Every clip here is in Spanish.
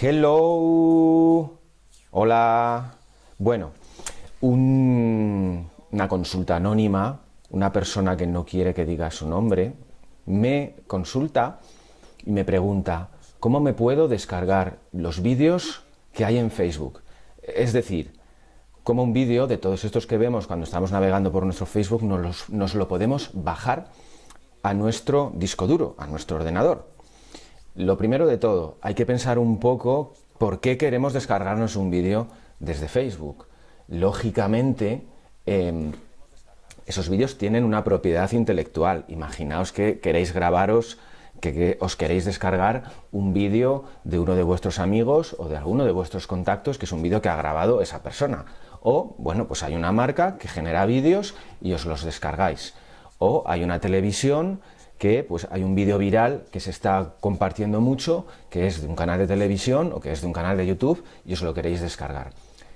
Hello. Hola. Bueno, una consulta anónima, una persona que no quiere que diga su nombre, me consulta y me pregunta, ¿cómo me puedo descargar los vídeos que hay en Facebook? Es decir, como un vídeo de todos estos que vemos cuando estamos navegando por nuestro Facebook nos, nos lo podemos bajar a nuestro disco duro, a nuestro ordenador. Lo primero de todo, hay que pensar un poco por qué queremos descargarnos un vídeo desde Facebook. Lógicamente, em, esos vídeos tienen una propiedad intelectual. Imaginaos que queréis grabaros, que, os queréis descargar un vídeo de uno de vuestros amigos o de alguno de vuestros contactos, que es un vídeo que ha grabado esa persona. O, bueno, pues hay una marca que genera vídeos y os los descargáis. O hay una televisión que pues hay un vídeo viral que se está compartiendo mucho, que es de un canal de televisión o que es de un canal de YouTube y os lo queréis descargar.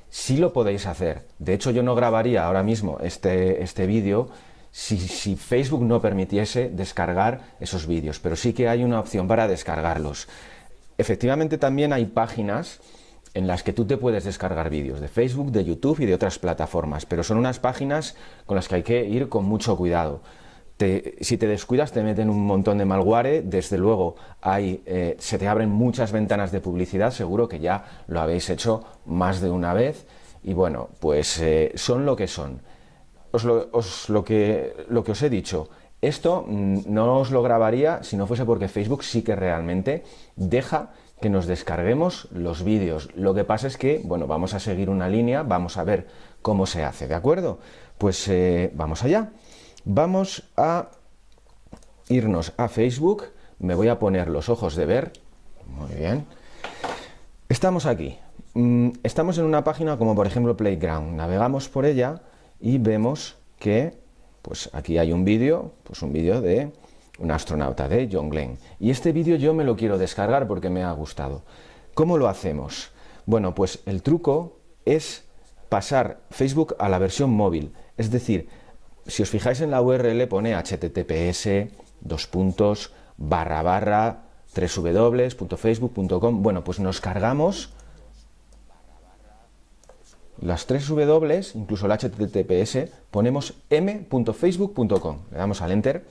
Sí lo podéis hacer. De hecho, yo no grabaría ahora mismo este, este vídeo si, si, Facebook no permitiese descargar esos vídeos, pero sí que hay una opción para descargarlos. Efectivamente, también hay páginas en las que tú te puedes descargar vídeos de Facebook, de YouTube y de otras plataformas, pero son unas páginas con las que hay que ir con mucho cuidado si te descuidas te meten un montón de malware, desde luego hay, eh, se te abren muchas ventanas de publicidad, seguro que ya lo habéis hecho más de una vez y bueno, pues eh, son lo que son. Os lo, que, os he dicho, esto mm, no os lo grabaría si no fuese porque Facebook sí que realmente deja que nos descarguemos los vídeos. Lo que pasa es que, bueno, vamos a seguir una línea, vamos a ver cómo se hace, ¿de acuerdo? Pues eh, vamos allá. Vamos a irnos a Facebook, me voy a poner los ojos de ver, muy bien. Estamos aquí, mm, estamos en una página como por ejemplo Playground, navegamos por ella y vemos que pues aquí hay un vídeo, pues un vídeo de un astronauta, de John Glenn. Y este vídeo yo me lo quiero descargar porque me ha gustado. ¿Cómo lo hacemos? Bueno, pues el truco es pasar Facebook a la versión móvil, es decir, si os fijáis en la URL pone https dos puntos barra barra www.facebook.com bueno pues nos cargamos las tres W, incluso el HTTPS, ponemos m.facebook.com, le damos al Enter.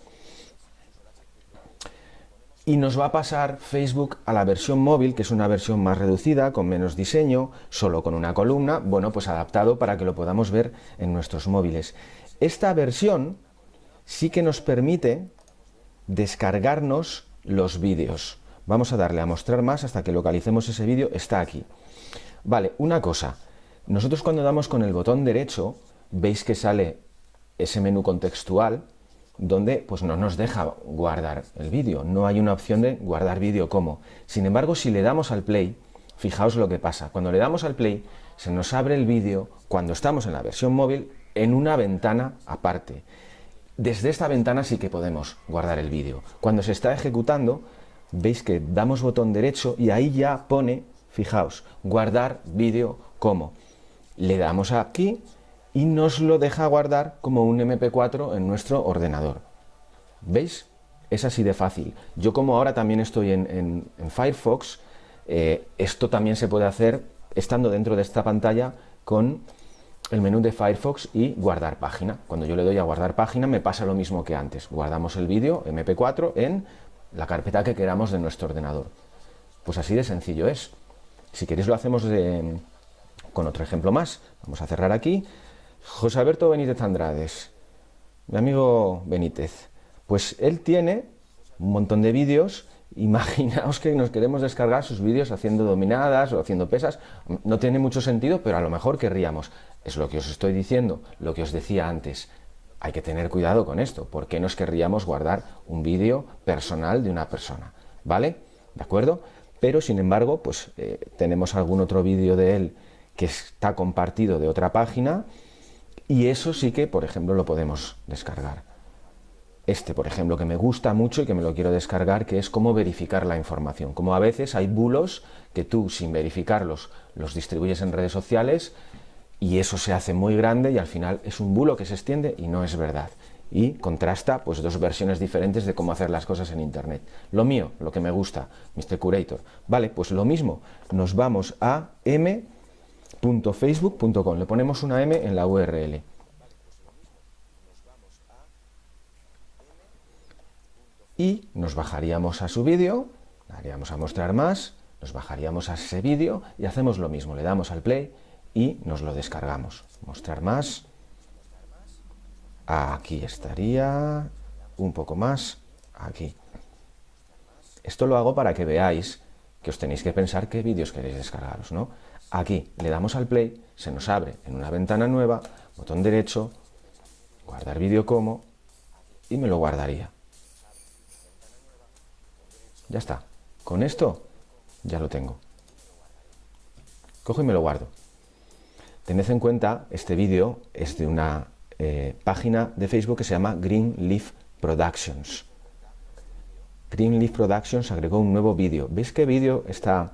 Y nos va a pasar Facebook a la versión móvil, que es una versión más reducida, con menos diseño, solo con una columna, bueno, pues adaptado para que lo podamos ver en nuestros móviles. Esta versión sí que nos permite descargarnos los vídeos. Vamos a darle a mostrar más hasta que localicemos ese vídeo, está aquí. Vale, una cosa, nosotros cuando damos con el botón derecho, veis que sale ese menú contextual, donde pues no nos deja guardar el vídeo, no hay una opción de guardar vídeo como. Sin embargo, si le damos al play, fijaos lo que pasa, cuando le damos al play, se nos abre el vídeo, cuando estamos en la versión móvil, en una ventana aparte. Desde esta ventana sí que podemos guardar el vídeo. Cuando se está ejecutando, veis que damos botón derecho y ahí ya pone, fijaos, guardar vídeo como. Le damos aquí y nos lo deja guardar como un MP4 en nuestro ordenador. ¿Veis? Es así de fácil. Yo como ahora también estoy en, Firefox, eh, esto también se puede hacer estando dentro de esta pantalla con el menú de Firefox y guardar página. Cuando yo le doy a guardar página me pasa lo mismo que antes. Guardamos el vídeo MP4 en la carpeta que queramos de nuestro ordenador. Pues así de sencillo es. Si queréis lo hacemos con otro ejemplo más. Vamos a cerrar aquí. José Alberto Benítez Andrades, mi amigo Benítez. Pues él tiene un montón de vídeos Imaginaos que nos queremos descargar sus vídeos haciendo dominadas o haciendo pesas. No tiene mucho sentido, pero a lo mejor querríamos. Es lo que os estoy diciendo, lo que os decía antes. Hay que tener cuidado con esto. ¿Por qué nos querríamos guardar un vídeo personal de una persona? ¿Vale? ¿De acuerdo? Pero, sin embargo, pues eh, tenemos algún otro vídeo de él que está compartido de otra página y eso sí que, por ejemplo, lo podemos descargar este, por ejemplo, que me gusta mucho y que me lo quiero descargar, que es cómo verificar la información. Como a veces hay bulos que tú, sin verificarlos, los distribuyes en redes sociales y eso se hace muy grande y al final es un bulo que se extiende y no es verdad. y contrasta pues dos versiones diferentes de cómo hacer las cosas en internet. Lo mío, lo que me gusta, Mr. Curator. Vale, pues lo mismo, nos vamos a m.facebook.com, le ponemos una m en la URL. Y nos bajaríamos a su vídeo, daríamos a mostrar más, nos bajaríamos a ese vídeo y hacemos lo mismo, le damos al play y nos lo descargamos. Mostrar más, aquí estaría, un poco más, aquí. Esto lo hago para que veáis que os tenéis que pensar qué vídeos queréis descargaros, ¿no? Aquí le damos al play, se nos abre en una ventana nueva, botón derecho, guardar vídeo como, y me lo guardaría. Ya está. Con esto ya lo tengo. Cojo y me lo guardo. Tened en cuenta, este vídeo es de una eh, página de Facebook que se llama Greenleaf Productions. Greenleaf Productions agregó un nuevo vídeo. ¿Veis qué vídeo está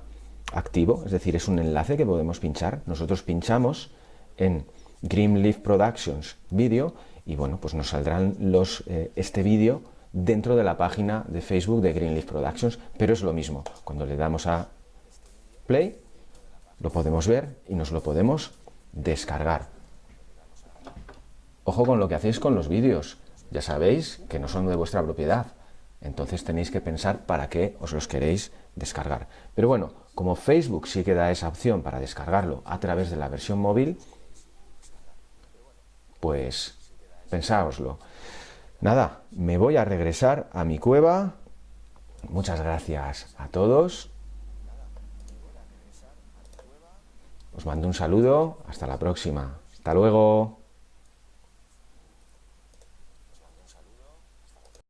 activo? Es decir, es un enlace que podemos pinchar. Nosotros pinchamos en Greenleaf Productions vídeo y bueno, pues nos saldrán los, eh, este vídeo dentro de la página de Facebook de Greenleaf Productions, pero es lo mismo. Cuando le damos a play, lo podemos ver y nos lo podemos descargar. Ojo con lo que hacéis con los vídeos. Ya sabéis que no son de vuestra propiedad. Entonces tenéis que pensar para qué os los queréis descargar. Pero bueno, como Facebook sí que da esa opción para descargarlo a través de la versión móvil, pues pensáoslo. Nada, me voy a regresar a mi cueva. Muchas gracias a todos. Os mando un saludo. Hasta la próxima. Hasta luego.